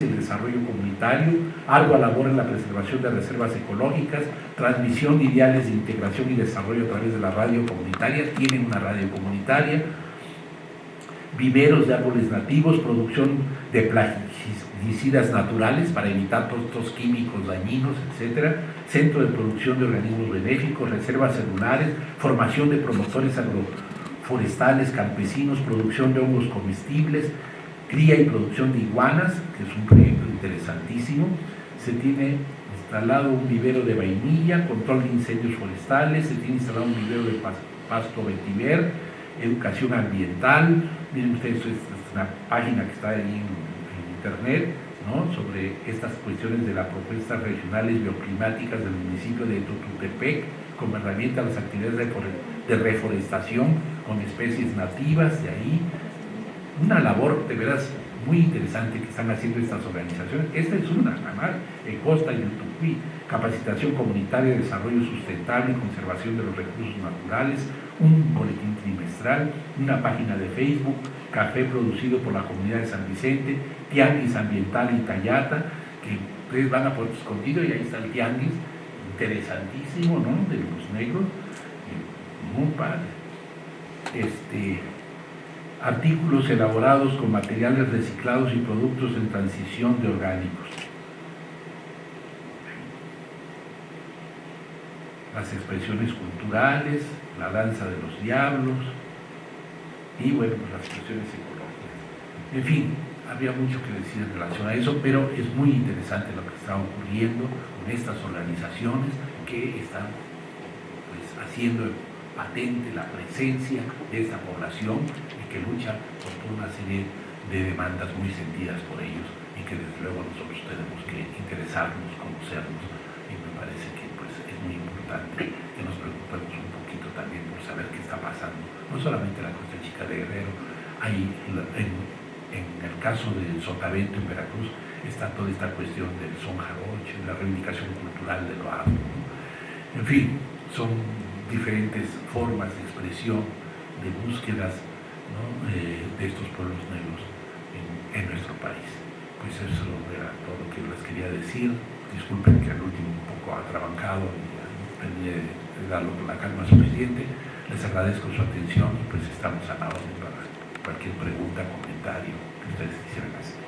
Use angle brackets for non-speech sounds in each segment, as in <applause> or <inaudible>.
el desarrollo comunitario, ardua labor en la preservación de reservas ecológicas, transmisión de ideales de integración y desarrollo a través de la radio comunitaria, tienen una radio comunitaria, viveros de árboles nativos, producción de plaguicidas naturales para evitar todos químicos dañinos, etc. Centro de producción de organismos benéficos, reservas celulares, formación de promotores agroforestales, campesinos, producción de hongos comestibles, cría y producción de iguanas, que es un proyecto interesantísimo. Se tiene instalado un vivero de vainilla, control de incendios forestales, se tiene instalado un vivero de pasto vetiver, educación ambiental. Miren ustedes, esta es una página que está ahí en, internet, ¿no? sobre estas cuestiones de las propuestas regionales bioclimáticas del municipio de Tututepec como herramienta a las actividades de reforestación con especies nativas de ahí, una labor de veras muy interesante que están haciendo estas organizaciones. Esta es una, además, en Costa y en Tucuy, capacitación comunitaria de desarrollo sustentable y conservación de los recursos naturales, un boletín trimestral, una página de Facebook, café producido por la comunidad de San Vicente, tianguis ambiental y Tayata, que ustedes van a Puerto Escondido y ahí está el tianguis, interesantísimo, ¿no?, de los negros, muy padre. Este, artículos elaborados con materiales reciclados y productos en transición de orgánicos. Las expresiones culturales, la danza de los diablos y bueno, pues las expresiones ecológicas. En fin, había mucho que decir en relación a eso, pero es muy interesante lo que está ocurriendo con estas organizaciones que están pues, haciendo patente la presencia de esta población que lucha por toda una serie de demandas muy sentidas por ellos y que desde luego nosotros tenemos que interesarnos, conocernos y me parece que pues, es muy importante que nos preocupemos un poquito también por saber qué está pasando, no solamente en la Costa Chica de Guerrero, hay en, el caso del Sotavento en Veracruz está toda esta cuestión del son jaroche, la reivindicación cultural de lo afro. En fin, son diferentes formas de expresión, de búsquedas eh, de estos pueblos negros en, nuestro país. Pues eso era todo lo que les quería decir. Disculpen que al último un poco atrabancado tenía la calma suficiente. Les agradezco su atención y pues estamos a la orden para cualquier pregunta, comentario que ustedes quisieran hacer.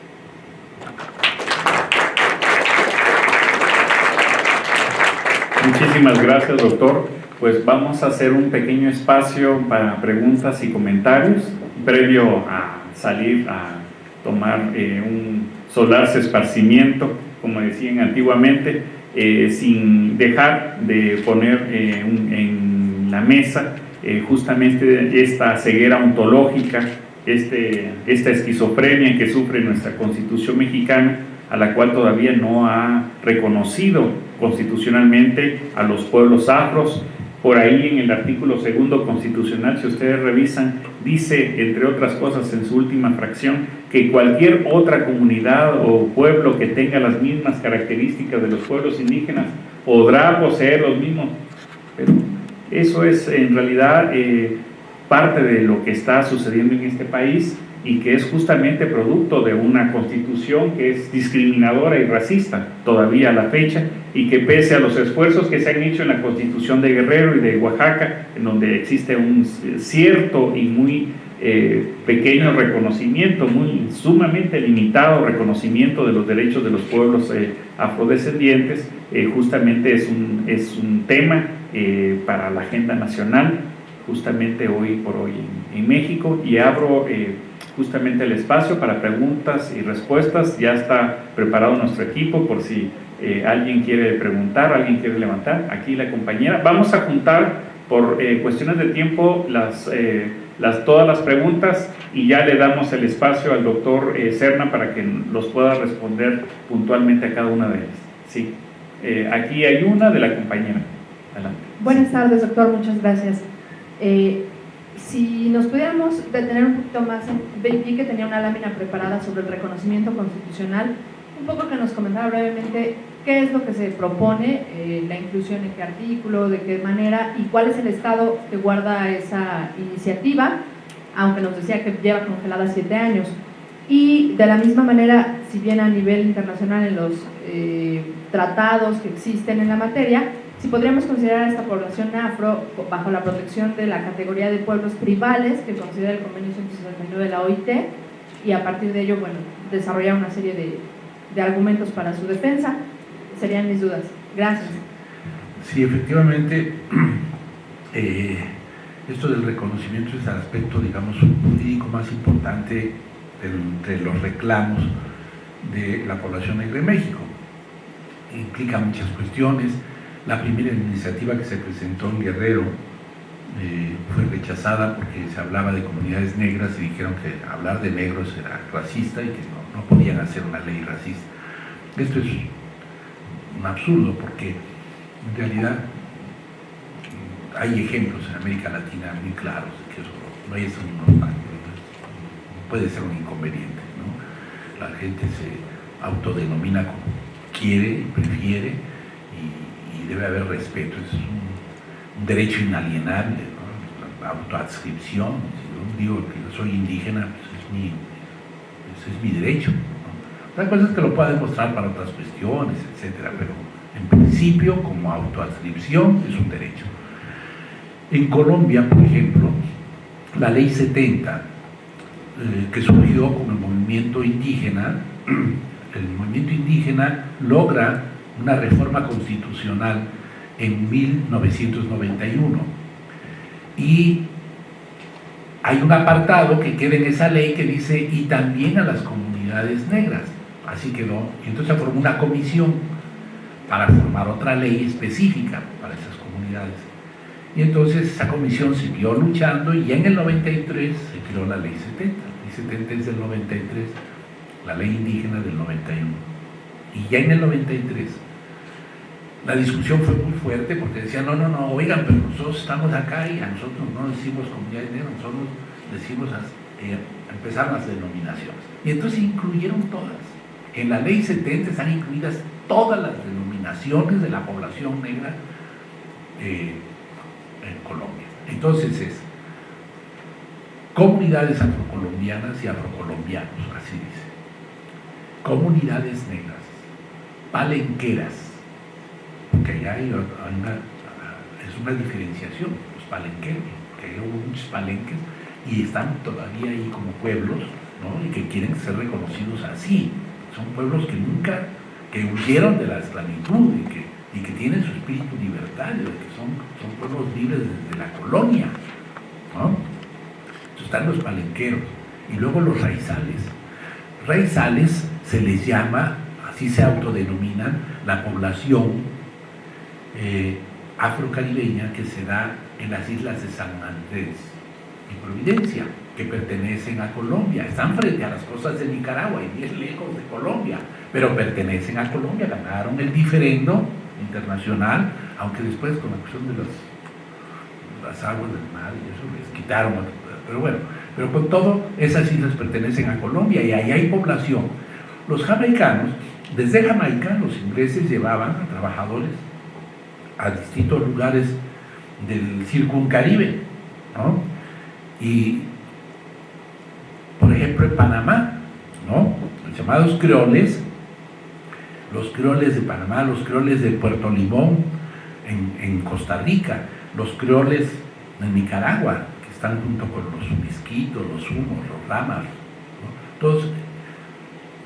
Muchísimas gracias, doctor pues vamos a hacer un pequeño espacio para preguntas y comentarios previo a salir a tomar eh, un solarse esparcimiento, como decían antiguamente, eh, sin dejar de poner eh, en la mesa justamente esta ceguera ontológica, este, esta esquizofrenia que sufre nuestra constitución mexicana, a la cual todavía no ha reconocido constitucionalmente a los pueblos afros, por ahí en el artículo segundo constitucional, si ustedes revisan, dice, entre otras cosas, en su última fracción, que cualquier otra comunidad o pueblo que tenga las mismas características de los pueblos indígenas podrá poseer los mismos. Pero eso es en realidad eh, parte de lo que está sucediendo en este país y que es justamente producto de una constitución que es discriminadora y racista todavía a la fecha y que pese a los esfuerzos que se han hecho en la constitución de Guerrero y de Oaxaca, en donde existe un cierto y muy eh, pequeño reconocimiento, muy sumamente limitado reconocimiento de los derechos de los pueblos eh, afrodescendientes, eh, justamente es un, es un tema para la agenda nacional, justamente hoy por hoy en, en México, y abro justamente el espacio para preguntas y respuestas. Ya está preparado nuestro equipo por si eh, alguien quiere preguntar, alguien quiere levantar. Aquí la compañera. Vamos a juntar por eh, cuestiones de tiempo las, eh, las, todas las preguntas y ya le damos el espacio al doctor Serna para que los pueda responder puntualmente a cada una de ellas. Sí. aquí hay una de la compañera. Adelante. Buenas tardes, doctor. Muchas gracias si nos pudiéramos detener un poquito más, vi que tenía una lámina preparada sobre el reconocimiento constitucional, un poco que nos comentara brevemente qué es lo que se propone, eh, la inclusión en qué artículo, de qué manera y cuál es el estado que guarda esa iniciativa, aunque nos decía que lleva congelada siete años. Y de la misma manera, si bien a nivel internacional en los eh, tratados que existen en la materia, si podríamos considerar a esta población afro bajo la protección de la categoría de pueblos tribales que considera el convenio 169 de la OIT y a partir de ello, bueno, desarrollar una serie de, de argumentos para su defensa, serían mis dudas. Gracias. Sí, efectivamente, <clears throat> eh, esto del reconocimiento es el aspecto, digamos, jurídico más importante entre los reclamos de la población negra en México. Implica muchas cuestiones. La primera iniciativa que se presentó en Guerrero eh, fue rechazada porque se hablaba de comunidades negras y dijeron que hablar de negros era racista y que no, no podían hacer una ley racista. Esto es un absurdo porque en realidad hay ejemplos en América Latina muy claros de que eso no es un, puede ser un inconveniente. ¿no? La gente se autodenomina como quiere y prefiere debe haber respeto. Es un, derecho inalienable, la autoadscripción. Si yo digo que soy indígena, pues es mi, ese es mi derecho. Otra cosa es que lo pueda demostrar para otras cuestiones, etcétera, pero en principio, como autoadscripción, es un derecho. En Colombia, por ejemplo, la ley 70, eh, que surgió con el movimiento indígena, <clears throat> el movimiento indígena logra una reforma constitucional en 1991 y hay un apartado que queda en esa ley que dice y también a las comunidades negras así quedó. Y entonces se formó una comisión para formar otra ley específica para esas comunidades. Y entonces esa comisión siguió luchando y en el 93 se creó la ley 70 la ley 70 es del 93 la ley indígena del 91. Y ya en el 93 la discusión fue muy fuerte porque decían, no, no, no, oigan, pero nosotros estamos acá y a nosotros no decimos comunidad negras, nosotros decimos, eh, empezar las denominaciones. Y entonces incluyeron todas. En la ley 70 están incluidas todas las denominaciones de la población negra eh, en Colombia. Entonces es comunidades afrocolombianas y afrocolombianos, así dice comunidades negras, palenqueras, porque allá hay, una, es una diferenciación, los palenqueros, que hay muchos palenques y están todavía ahí como pueblos, ¿no? y que quieren ser reconocidos así. Son pueblos que nunca, que huyeron de la esclavitud y que, y que tienen su espíritu libertario, que son, son pueblos libres desde la colonia. ¿no? Están los palenqueros y luego los raizales. Raizales se les llama, así se autodenominan, la población eh, que se da en las islas de San Andrés y Providencia, que pertenecen a Colombia. Están frente a las costas de Nicaragua y bien lejos de Colombia, pero pertenecen a Colombia, ganaron el diferendo internacional, aunque después con la cuestión de las, las aguas del mar y eso les quitaron, pero bueno, pero con todo, esas islas pertenecen a Colombia y ahí hay población. Los jamaicanos, desde Jamaica, los ingleses llevaban a trabajadores a distintos lugares del circuncaribe, ¿no? Y, por ejemplo, en Panamá, ¿no? Los llamados creoles, los creoles de Panamá, los creoles de Puerto Limón, en, Costa Rica, los creoles de Nicaragua, que están junto con los misquitos, los humos, los ramas, todos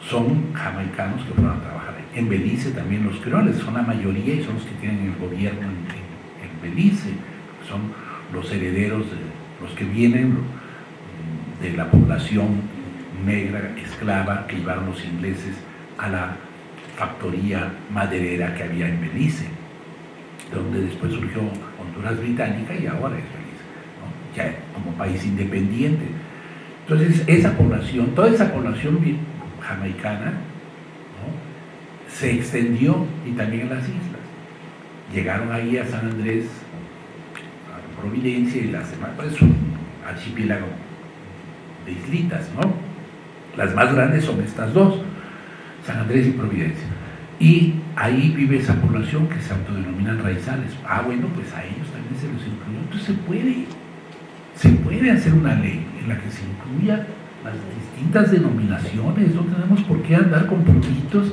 son jamaicanos que fueron a trabajar En Belice también los creoles, son la mayoría y son los que tienen el gobierno en, Belice, son los herederos, de, los que vienen de la población negra esclava que llevaron los ingleses a la factoría maderera que había en Belice, donde después surgió Honduras Británica y ahora es Belice, ya como país independiente. Entonces, esa población, toda esa población jamaicana, se extendió y también en las islas. Llegaron ahí a San Andrés, a Providencia y las demás, pues un archipiélago de islitas, ¿no? Las más grandes son estas dos, San Andrés y Providencia. Y ahí vive esa población que se autodenominan raizales. Ah, bueno, pues a ellos también se los incluyó. Entonces se puede, se puede hacer una ley en la que se incluya las distintas denominaciones, no tenemos por qué andar con pulitos.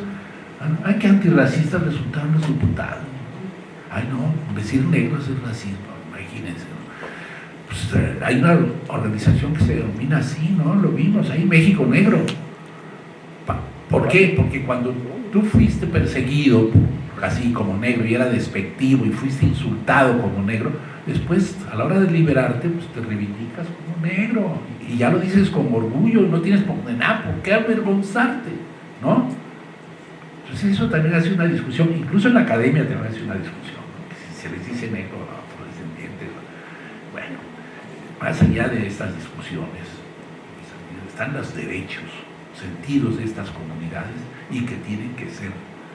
Hay que antirracistas resultaron los diputados. Ay, no, decir negros es racismo, imagínense. Pues, eh, hay una organización que se denomina así, ¿no? Lo vimos ahí, México Negro. ¿Por qué? Porque cuando tú fuiste perseguido así como negro y era despectivo y fuiste insultado como negro, después a la hora de liberarte, pues te reivindicas como negro y ya lo dices con orgullo, no tienes por nada, ¿por qué avergonzarte? ¿No? Entonces eso también hace una discusión, incluso en la academia también hace una discusión, si se les dice negro a afrodescendientes, bueno, más allá de estas discusiones, están los derechos, sentidos de estas comunidades y que tienen que ser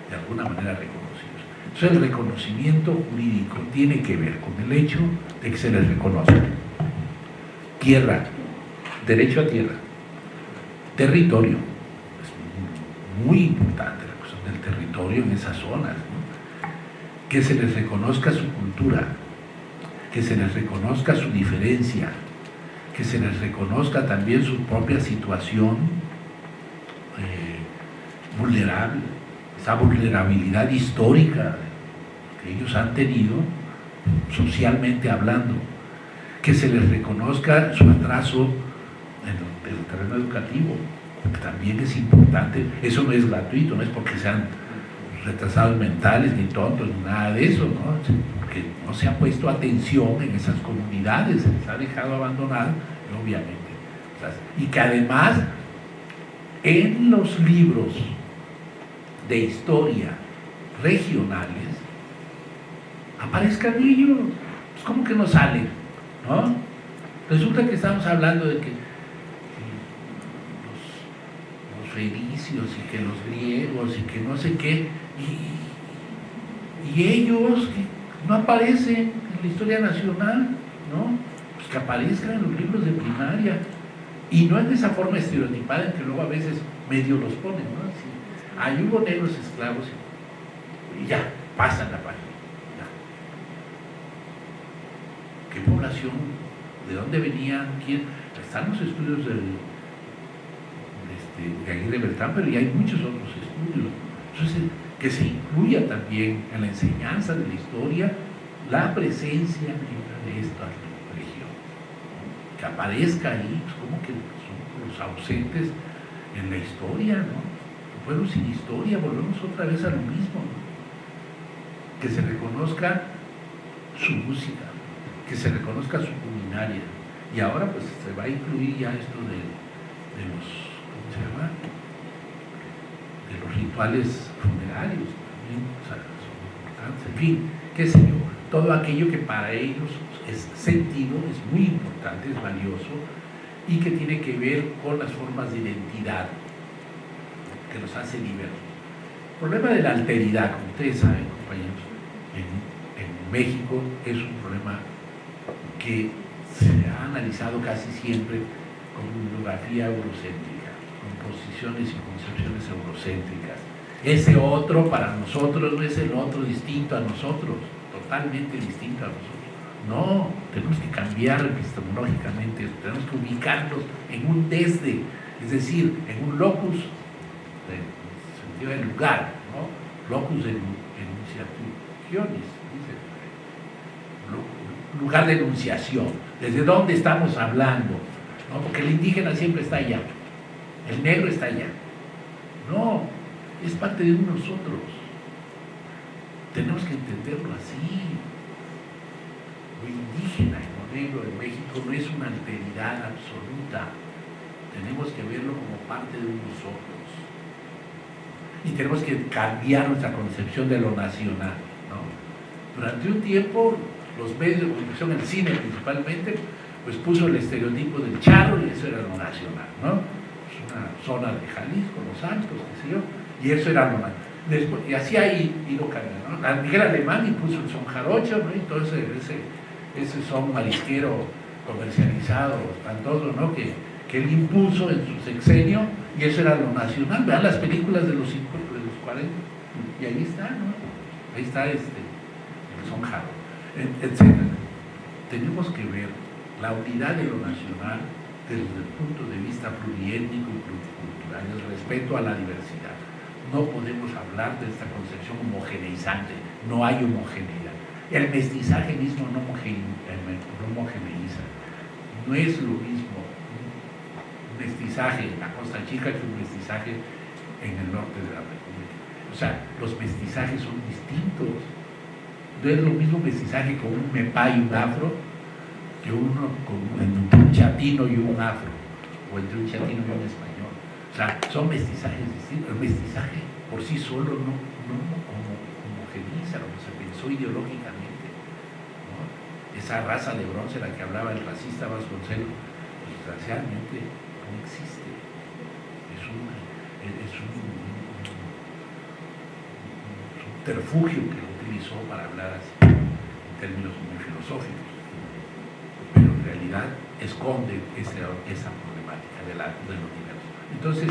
de alguna manera reconocidos. Entonces el reconocimiento jurídico tiene que ver con el hecho de que se les reconozca tierra, derecho a tierra, territorio, es muy importante territorio en esas zonas, que se les reconozca su cultura, que se les reconozca su diferencia, que se les reconozca también su propia situación eh, vulnerable, esa vulnerabilidad histórica que ellos han tenido socialmente hablando, que se les reconozca su atraso en el, terreno educativo, también es importante, eso no es gratuito, no es porque sean retrasados mentales, ni tontos, nada de eso, ¿no? porque no se ha puesto atención en esas comunidades, se les ha dejado abandonar, obviamente. y que además en los libros de historia regionales aparezcan ellos. Pues ¿Cómo que no salen? ¿No? Resulta que estamos hablando de que, los, los, fenicios y que los griegos y que no sé qué, y, y ellos no aparecen en la historia nacional, ¿no? Pues que aparezcan en los libros de primaria. Y no de esa forma estereotipada en que luego a veces medio los ponen, ¿no? Ahí hubo negros esclavos y ya, pasan la página. ¿Qué población? ¿De dónde venían? ¿Quién? Están los estudios del, de Aguirre Beltrán, pero ya hay muchos otros estudios. Entonces, que se incluya también en la enseñanza de la historia la presencia de esta región. Que aparezca ahí, pues, como que son los ausentes en la historia, ¿no? pueblo sin historia, volvemos otra vez a lo mismo. Que se reconozca su música, que se reconozca su culinaria. Y ahora pues se va a incluir ya esto de, los, ¿cómo De los rituales funerarios también, son importantes. En fin, qué sé yo, todo aquello que para ellos es sentido, es muy importante, es valioso y que tiene que ver con las formas de identidad que nos hace diversos. El problema de la alteridad, como ustedes saben, compañeros, en, México es un problema que se ha analizado casi siempre con bibliografía eurocéntrica, posiciones y concepciones eurocéntricas. Ese otro para nosotros no es el otro distinto a nosotros, totalmente distinto a nosotros. No, tenemos que cambiar epistemológicamente, tenemos que ubicarnos en un desde, es decir, en un locus sentido del lugar, ¿no? locus enunciationis, lugar de enunciación, desde dónde estamos hablando, ¿no? porque el indígena siempre está allá, el negro está allá. No, es parte de nosotros. Tenemos que entenderlo así. Lo indígena y lo negro en México no es una alteridad absoluta. Tenemos que verlo como parte de nosotros y tenemos que cambiar nuestra concepción de lo nacional. Durante un tiempo, los medios de comunicación, el cine principalmente, pues puso el estereotipo del charro y eso era lo nacional. ¿no? Una zona de Jalisco, Los Santos, qué sé yo, y eso era lo nacional. y así ha ido cambiando. ¿no? Miguel Alemán impuso el son jarocho, ¿no? entonces ese, ese son marisquero comercializado, espantoso, ¿no? que, que él impuso en su sexenio y eso era lo nacional. Vean las películas de los, de los 40 y ahí está, ¿no? Ahí está este, el sonjado, etc. Tenemos que ver la unidad de lo nacional desde el punto de vista pluriétnico y pluricultural, el respeto a la diversidad. No podemos hablar de esta concepción homogeneizante, no hay homogeneidad. El mestizaje mismo no, homogeneiza. No es lo mismo un mestizaje en la Costa Chica que un mestizaje en el norte de la República. O sea, los mestizajes son distintos. No es lo mismo mestizaje con un mepá y un afro que uno entre un chatino y un afro, o entre un chatino y un español. O sea, son mestizajes distintos. El mestizaje por sí solo no, no homogeniza lo que se pensó ideológicamente. Esa raza de bronce, la que hablaba el racista Vasconcelos, pues, desgraciadamente no existe. Es un, es un, subterfugio que lo utilizó para hablar así, en términos muy filosóficos. Realidad esconde esa, problemática de la, del universo. Entonces,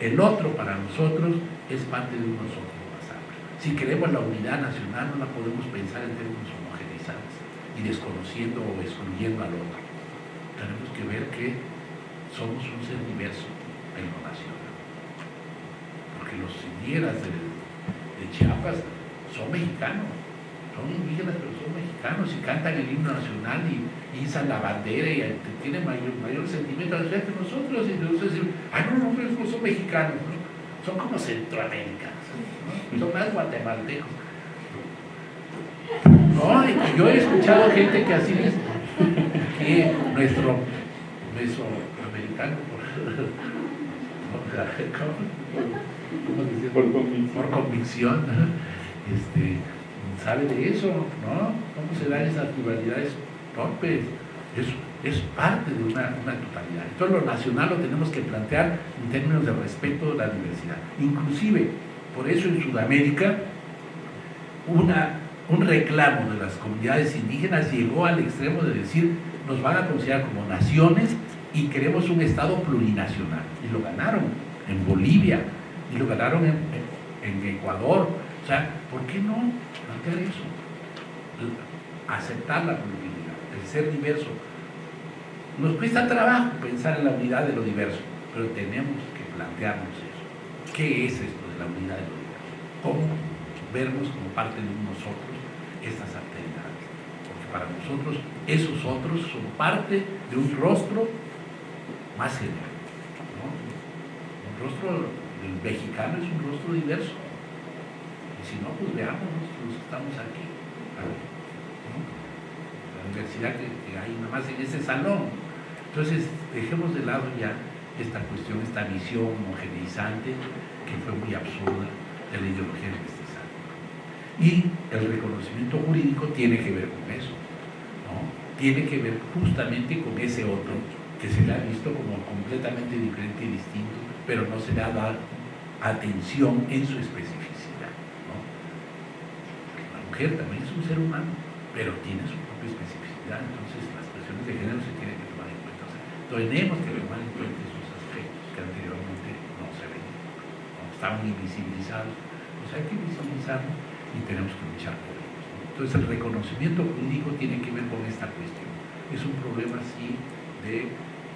el otro para nosotros es parte de un nosotros más amplio. Si queremos la unidad nacional, no la podemos pensar en términos homogeneizados y desconociendo o excluyendo al otro. Tenemos que ver que somos un ser diverso en lo nacional. Porque los indígenas de, Chiapas son mexicanos, son indígenas pero son mexicanos y cantan el himno nacional y, izan la bandera y tienen mayor, mayor sentimiento. Al nosotros. Y entonces decimos, ay no, no, no, son mexicanos, son como centroamericanos, son más guatemaltecos. Yo he escuchado gente que así es, que nuestro mesoamericano, por, <laughs> por convicción, este, sabe de eso, ¿no? ¿Cómo se dan esas rivalidades torpes? Es, es parte de una, una, totalidad. Entonces lo nacional lo tenemos que plantear en términos de respeto de la diversidad. Inclusive, por eso en Sudamérica, una un reclamo de las comunidades indígenas llegó al extremo de decir nos van a considerar como naciones y queremos un Estado plurinacional. Y lo ganaron en Bolivia y lo ganaron en, Ecuador. O sea, ¿por qué no eso? Aceptar la pluralidad, el ser diverso. Nos cuesta trabajo pensar en la unidad de lo diverso, pero tenemos que plantearnos eso. ¿Qué es esto de la unidad de lo diverso? ¿Cómo vernos como parte de nosotros? estas alteridades. Porque para nosotros esos otros son parte de un rostro más general. Un rostro mexicano es un rostro diverso. Y si no, pues veamos los estamos aquí. La universidad que, hay nada más en ese salón. Entonces, dejemos de lado ya esta cuestión, esta visión homogeneizante que fue muy absurda de la ideología del y el reconocimiento jurídico tiene que ver con eso, tiene que ver justamente con ese otro que se le ha visto como completamente diferente y distinto, pero no se le ha dado atención en su especificidad. La mujer también es un ser humano, pero tiene su propia especificidad, entonces las cuestiones de género se tienen que tomar en cuenta. tenemos que tomar en cuenta esos aspectos que anteriormente no se ¿no? estaban invisibilizados, pues hay que visibilizarlos y tenemos que luchar por ellos. Entonces el reconocimiento jurídico tiene que ver con esta cuestión. Es un problema así de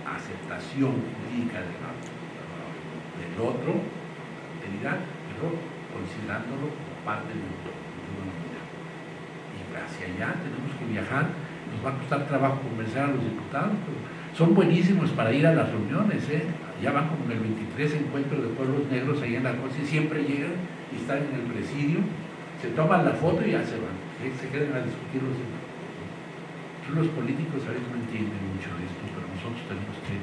aceptación jurídica del, otro, pero considerándolo como parte de, unidad. Y hacia allá tenemos que viajar, nos va a costar trabajo convencer a los diputados, son buenísimos para ir a las reuniones, ¿eh? ya van como en el 23 encuentro de pueblos negros ahí en la cosa y siempre llegan y están en el presidio se toman la foto y ya se van, se quedan a discutir los Los políticos a veces no entienden mucho de esto, pero nosotros tenemos que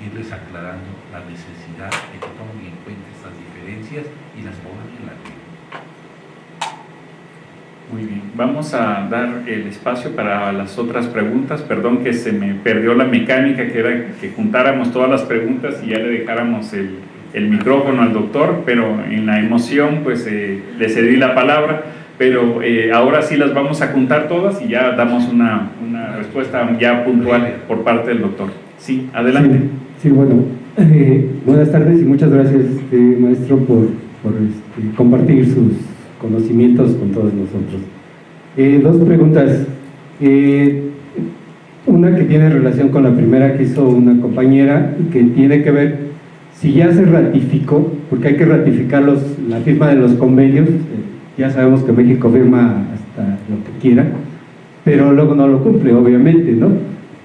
irles aclarando la necesidad de que tomen en cuenta estas diferencias y las pongan en la ley. Muy bien, vamos a dar el espacio para las otras preguntas. Perdón que se me perdió la mecánica, que era que juntáramos todas las preguntas y ya le dejáramos el, el micrófono al doctor, pero en la emoción pues eh, le cedí la palabra, pero eh, ahora sí las vamos a juntar todas y ya damos una, una respuesta ya puntual por parte del doctor. Sí, adelante. Sí, bueno, eh, <laughs> buenas tardes y muchas gracias maestro por, por este, compartir sus conocimientos con todos nosotros. dos preguntas. una que tiene relación con la primera que hizo una compañera, que tiene que ver si ya se ratificó, porque hay que ratificar los, la firma de los convenios, eh, ya sabemos que México firma hasta lo que quiera, pero luego no lo cumple, obviamente, ¿no?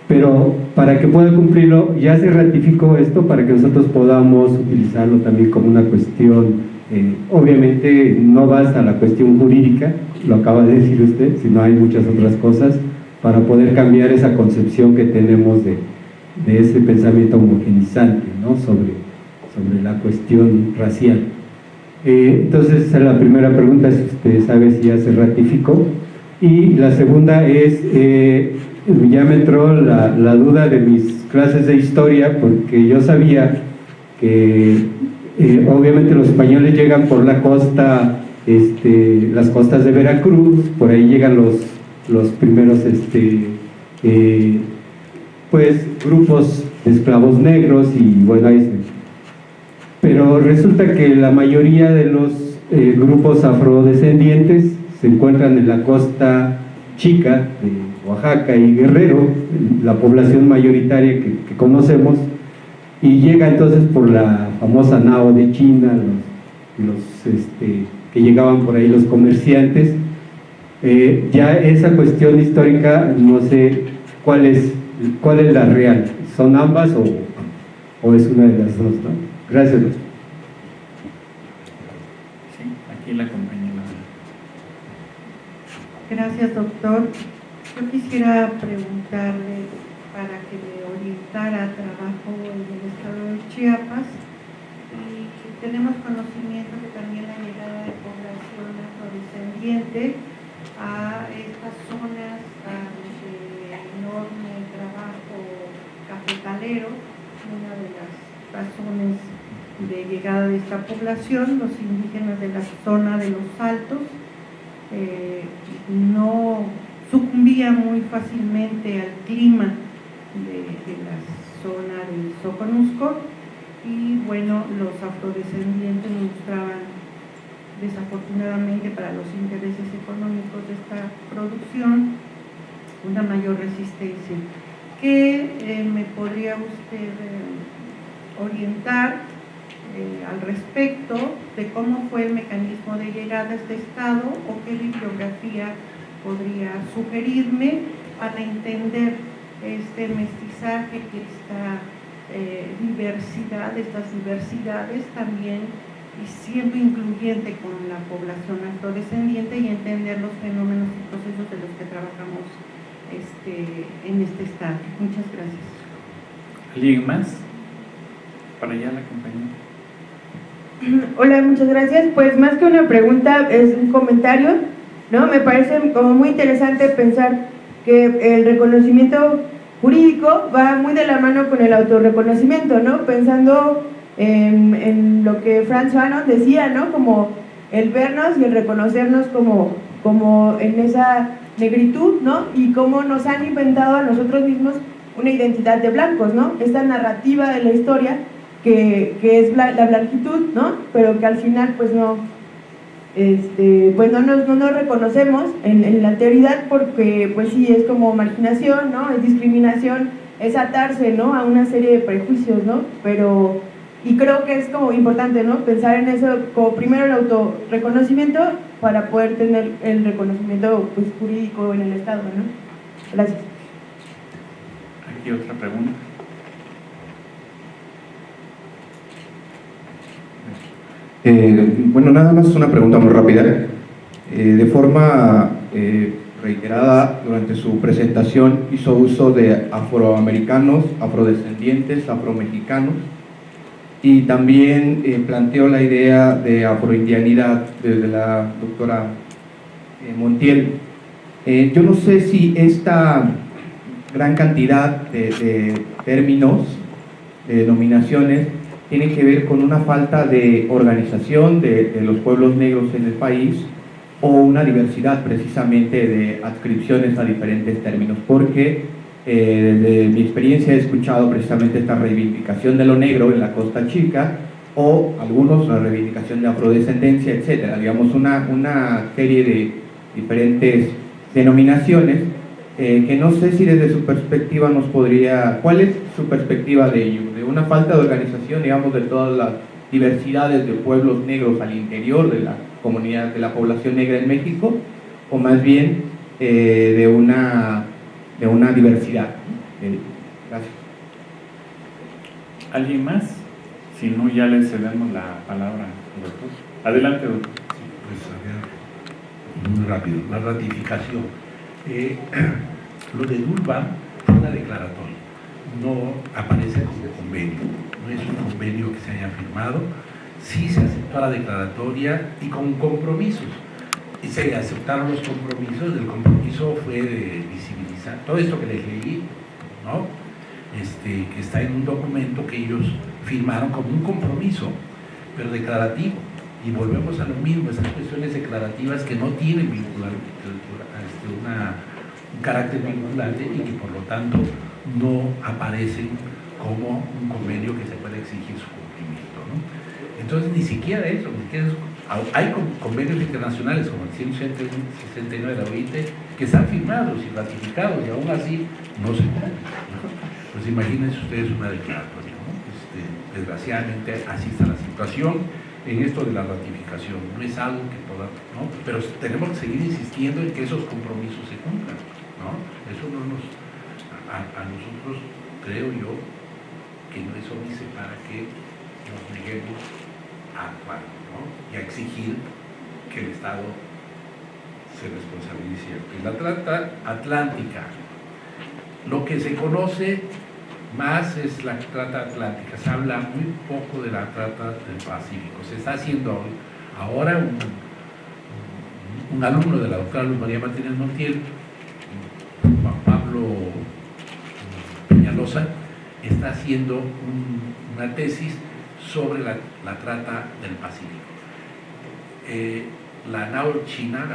Pero para que pueda cumplirlo, ya se ratificó esto para que nosotros podamos utilizarlo también como una cuestión, eh, obviamente no basta la cuestión jurídica, lo acaba de decir usted, sino hay muchas otras cosas para poder cambiar esa concepción que tenemos de, de ese pensamiento homogenizante, ¿no? Sobre, sobre la cuestión racial. Eh, entonces, esa es la primera pregunta, si usted sabe si ya se ratificó. Y la segunda es, eh, ya me entró la, la, duda de mis clases de historia, porque yo sabía que eh, obviamente los españoles llegan por la costa, este, las costas de Veracruz, por ahí llegan los, los primeros este, eh, pues, grupos de esclavos negros y bueno, ahí se pero resulta que la mayoría de los eh, grupos afrodescendientes se encuentran en la costa chica de Oaxaca y Guerrero, la población mayoritaria que, que conocemos, y llega entonces por la famosa nao de China, los, los este, que llegaban por ahí los comerciantes. Eh, ya esa cuestión histórica, no sé cuál es, cuál es la real, ¿son ambas o, o es una de las dos? ¿no? Gracias. Sí, aquí la compañera. Gracias, doctor. Yo quisiera preguntarle para que me orientara trabajo en el estado de Chiapas tenemos conocimiento que también la llegada de población afrodescendiente a estas zonas de enorme trabajo cafetalero, una de las razones de llegada de esta población, los indígenas de la zona de los Altos, eh, no sucumbían muy fácilmente al clima de, de, la zona del Soconusco y bueno, los afrodescendientes mostraban desafortunadamente para los intereses económicos de esta producción una mayor resistencia. ¿Qué eh, me podría usted eh, orientar eh, al respecto de cómo fue el mecanismo de llegada a este estado o qué bibliografía podría sugerirme para entender este mestizaje, que esta eh, diversidad, estas diversidades también y siempre incluyente con la población afrodescendiente y entender los fenómenos y procesos de los que trabajamos este, en este estado. Muchas gracias. ¿Alguien más? Para allá la compañera. <clears throat> Hola, muchas gracias. Pues más que una pregunta, es un comentario, ¿no? Me parece como muy interesante pensar que el reconocimiento jurídico va muy de la mano con el autorreconocimiento, ¿no? Pensando en, lo que Franz Fanon decía, ¿no? Como el vernos y el reconocernos como, como en esa negritud, ¿no? Y cómo nos han inventado a nosotros mismos una identidad de blancos, ¿no? Esta narrativa de la historia que, que, es la, la, blanquitud, ¿no? Pero que al final pues no, este, pues no nos, no nos reconocemos en, en, la alteridad porque pues sí es como marginación, ¿no? Es discriminación, es atarse, ¿no? A una serie de prejuicios, ¿no? Pero, y creo que es como importante, ¿no? Pensar en eso como primero el autorreconocimiento para poder tener el reconocimiento pues, jurídico en el Estado, ¿no? Gracias. Aquí otra pregunta. Eh, bueno, nada más una pregunta muy rápida. Eh, de forma eh, reiterada durante su presentación hizo uso de afroamericanos, afrodescendientes, afromexicanos y también planteó la idea de afroindianidad desde la doctora Montiel. yo no sé si esta gran cantidad de, de términos, de denominaciones, tiene que ver con una falta de organización de, de, los pueblos negros en el país o una diversidad precisamente de adscripciones a diferentes términos, porque eh, desde mi experiencia he escuchado precisamente esta reivindicación de lo negro en la Costa Chica o algunos la reivindicación de afrodescendencia, etcétera, digamos una, una serie de diferentes denominaciones eh, que no sé si desde su perspectiva nos podría, ¿cuál es su perspectiva de ello? De una falta de organización, digamos, de todas las diversidades de pueblos negros al interior de la comunidad, de la población negra en México, o más bien eh, de, una, de una diversidad. Eh, gracias. ¿Alguien más? Si no, ya le cedemos la palabra al doctor. Adelante, doctor. pues a ver, muy rápido. La ratificación. Eh, <clears throat> lo de Durban fue una declaratoria, no aparece como convenio, no es un convenio que se haya firmado, sí se aceptó la declaratoria y con compromisos. Y se aceptaron los compromisos, el compromiso fue de visibilizar todo esto que les leí, ¿no? Este, que está en un documento que ellos firmaron como un compromiso, pero declarativo. Y volvemos a lo mismo, esas cuestiones declarativas que no tienen este, una, un carácter vinculante y que por lo tanto no aparecen como un convenio que se puede exigir su cumplimiento. ¿no? Entonces, ni siquiera eso, ni siquiera. Hay convenios internacionales como el 169 de la OIT que están firmados y ratificados y aún así no se cumplen. Pues imagínense ustedes una declaratoria. ¿no? Este, desgraciadamente así está la situación en esto de la ratificación. No es algo que podamos, ¿no? Pero tenemos que seguir insistiendo en que esos compromisos se cumplan, ¿no? Eso no nos, a, nosotros, creo yo, que no es óbice para que nos neguemos a actuar. Y a exigir que el Estado se responsabilice. En la trata atlántica, lo que se conoce más es la trata atlántica. Se habla muy poco de la trata del Pacífico. Se está haciendo ahora un, un alumno de la doctora Luz María Martínez Montiel, Está haciendo un, una tesis sobre la, trata del Pacífico. Eh, la nao china,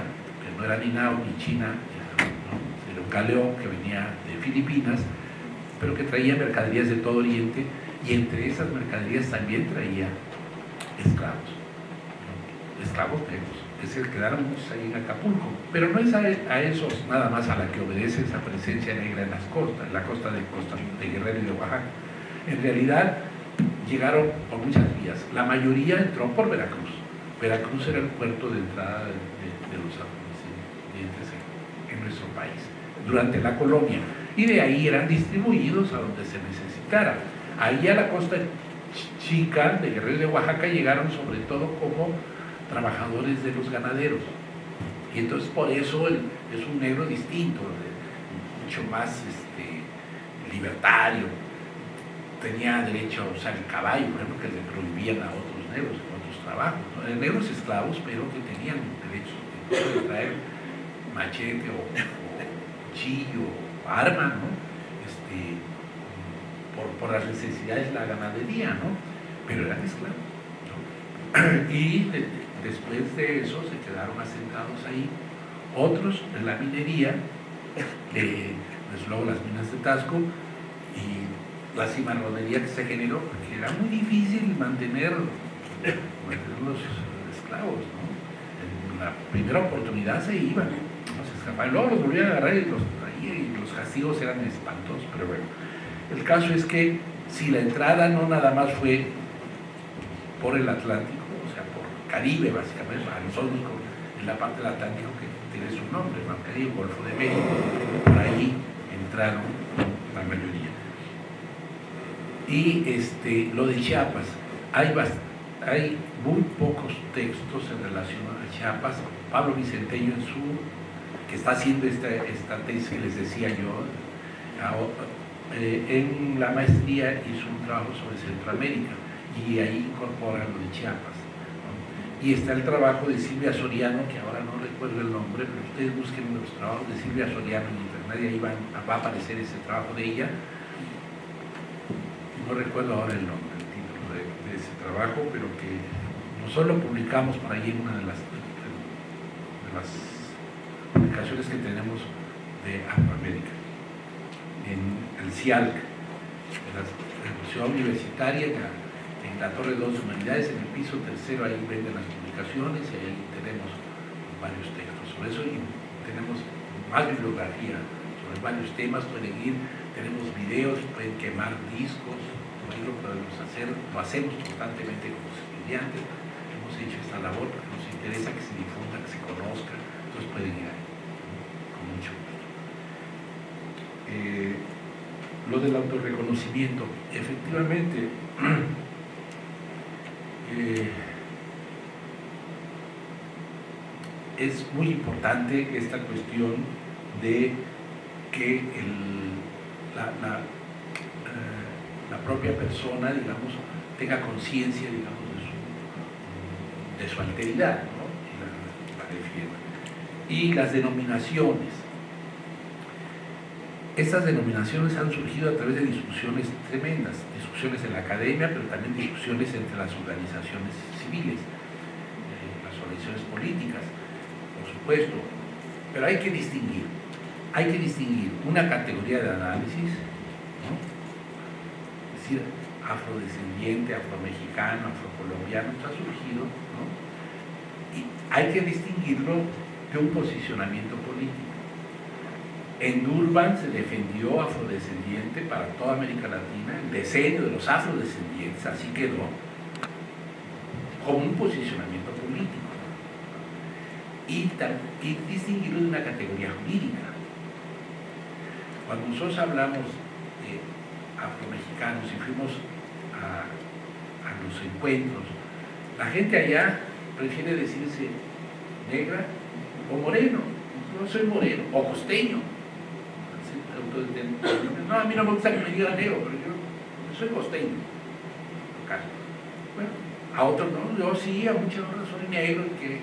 que no era ni nao ni china, ¿no? era un galeón que venía de Filipinas, pero que traía mercaderías de todo Oriente y entre esas mercaderías también traía esclavos, esclavos negros, que se quedaron muchos ahí en Acapulco, pero no es a, esos nada más a la que obedece esa presencia negra en las costas, en la costa de, costa de Guerrero y de Oaxaca. En realidad llegaron por muchas vías, la mayoría entró por Veracruz. Veracruz era el puerto de entrada de, los afrodescendientes en, en nuestro país, durante la colonia y de ahí eran distribuidos a donde se necesitara. Ahí a la costa chica de Guerrero de Oaxaca llegaron sobre todo como trabajadores de los ganaderos. Y entonces por eso el, es un negro distinto, mucho más este, libertario. Tenía derecho a usar el caballo, por ejemplo, que le prohibían a otros negros en otros trabajos. ¿no? Negros esclavos, pero que tenían derecho de traer machete o, o cuchillo arma, ¿no? Este, por, por, las necesidades de la ganadería, ¿no? Pero eran esclavos. <clears throat> Y de, después de eso se quedaron asentados ahí otros en la minería, desde luego las minas de Tasco y la cimarronería que se generó, porque era muy difícil mantener, mantener los esclavos, ¿no? En la primera oportunidad se iban, ¿no? se escapaban, luego los volvían a agarrar y los y los castigos eran espantosos, pero bueno. El caso es que si la entrada no nada más fue por el Atlántico, Caribe básicamente, a nosotros en la parte del Atlántico que tiene su nombre, Mar Caribe, Golfo de México, por ahí entraron la mayoría. Y este, lo de Chiapas, hay, hay muy pocos textos en relación a Chiapas. Pablo Vicenteño en su que está haciendo esta, esta tesis que les decía yo, eh, en la maestría hizo un trabajo sobre Centroamérica y ahí incorpora lo de Chiapas. Y está el trabajo de Silvia Soriano, que ahora no recuerdo el nombre, pero ustedes busquen los trabajos de Silvia Soriano en internet y ahí va, a aparecer ese trabajo de ella. No recuerdo ahora el nombre, el título de, ese trabajo, pero que nosotros lo publicamos por ahí en una de las, de las publicaciones que tenemos de Afroamérica. En el CIALC, en la, universitaria, en la, Torre 2 de Humanidades, en el piso tercero, ahí venden las publicaciones y ahí tenemos varios textos sobre eso y tenemos más bibliografía sobre varios temas, pueden ir, tenemos videos, pueden quemar discos, lo podemos hacer, lo hacemos constantemente con los estudiantes, hemos hecho esta labor porque nos interesa que se difunda, que se conozca, entonces pueden ir ahí, con mucho gusto. Eh, lo del autorreconocimiento, efectivamente, <clears throat> eh, es muy importante esta cuestión de que el, la, la, eh, la, propia persona, digamos, tenga conciencia, digamos, de su, de su alteridad, ¿no? y, la, y las denominaciones. Estas denominaciones han surgido a través de discusiones tremendas, discusiones en la academia, pero también discusiones entre las organizaciones civiles, eh, las organizaciones políticas puesto, pero hay que distinguir, hay que distinguir una categoría de análisis, es decir, afrodescendiente, afromexicano, afrocolombiano, está surgido, y hay que distinguirlo de un posicionamiento político. En Durban se defendió afrodescendiente para toda América Latina, el diseño de los afrodescendientes, así quedó, como un posicionamiento político y, distinguirlo de una categoría jurídica. Cuando nosotros hablamos de afromexicanos y fuimos a, los encuentros, la gente allá prefiere decirse negra o moreno. No soy moreno, o costeño. No, a mí no me gusta que me digan negro, pero yo, soy costeño. Bueno, a otros no, yo sí, a muchas horas soy negro y que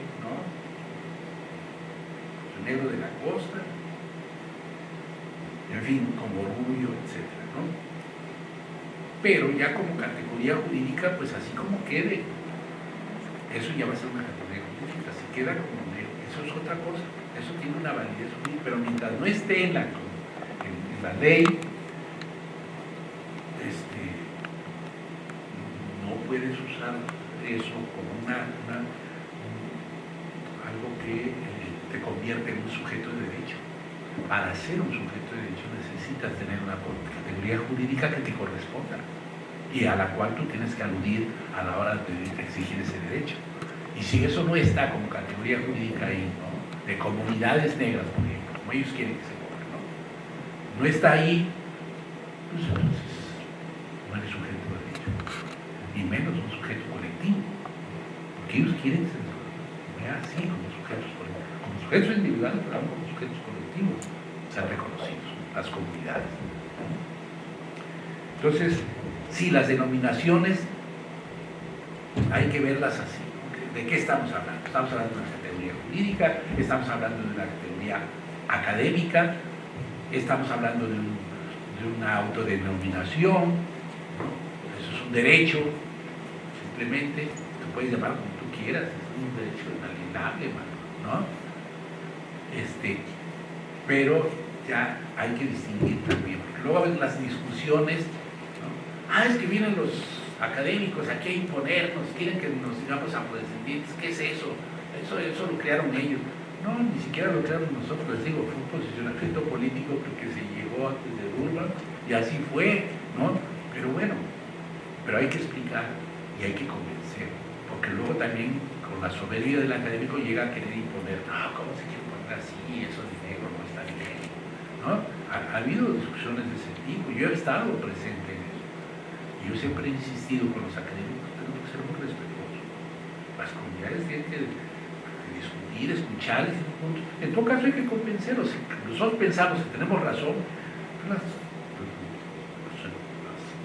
negro de la costa, en fin, con orgullo, etc. Pero ya como categoría jurídica, pues así como quede, eso ya va a ser una categoría jurídica, si queda como negro, eso es otra cosa, eso tiene una validez jurídica, pero mientras no esté en la, la ley, este, no puedes usar eso como una, algo que te convierte en un sujeto de derecho. Para ser un sujeto de derecho necesitas tener una categoría jurídica que te corresponda y a la cual tú tienes que aludir a la hora de exigir ese derecho. Y si eso no está como categoría jurídica ahí, ¿no? de comunidades negras, por ejemplo, como ellos quieren que se ponga, ¿no? está ahí, pues entonces no eres sujeto de derecho, y menos un sujeto colectivo, porque ellos quieren que se vea así como sujetos colectivos sujetos individuales, pero como sujetos colectivos, sean reconocidos, las comunidades. Entonces, sí, las denominaciones hay que verlas así. ¿De qué estamos hablando? Estamos hablando de una categoría jurídica, estamos hablando de una categoría académica, estamos hablando de, una autodenominación, eso es un derecho, simplemente, te puedes llamar como tú quieras, es un derecho inalienable, ¿no? Este, pero ya hay que distinguir también, porque luego ven las discusiones, ah, es que vienen los académicos aquí a imponernos, quieren que nos digamos afrodescendientes, ¿qué es eso? Eso, eso lo crearon ellos. No, ni siquiera lo crearon nosotros, les digo, fue un posicionamiento político porque se llegó antes de Durban y así fue, ¿no? Pero bueno, pero hay que explicar y hay que convencer, porque luego también con la soberbia del académico llega a querer imponer, no, ¿cómo se quiere así, eso de negro no está bien. ¿no? Ha, ha, habido discusiones de ese tipo, yo he estado presente en eso. Yo siempre he insistido con los académicos, tenemos que ser muy respetuosos. Las comunidades tienen que discutir, escuchar, en todo caso hay que convencerlos. Nosotros pensamos que tenemos razón, las, las,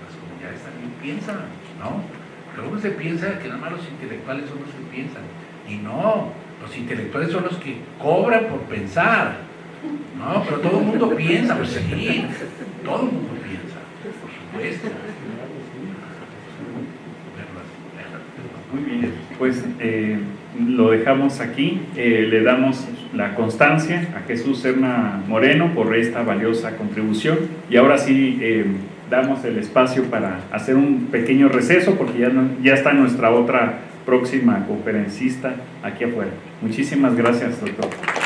las comunidades también piensan, ¿no? Pero luego se piensa que nada más los intelectuales son los que piensan. Y no, los intelectuales son los que cobran por pensar. No, pero todo el mundo piensa, pues sí, todo el mundo piensa, por supuesto. Muy bien, pues eh, lo dejamos aquí, eh, le damos la constancia a Jesús Serna Moreno por esta valiosa contribución y ahora sí eh, damos el espacio para hacer un pequeño receso porque ya, no, ya está nuestra otra próxima conferencista aquí afuera. Muchísimas gracias, doctor.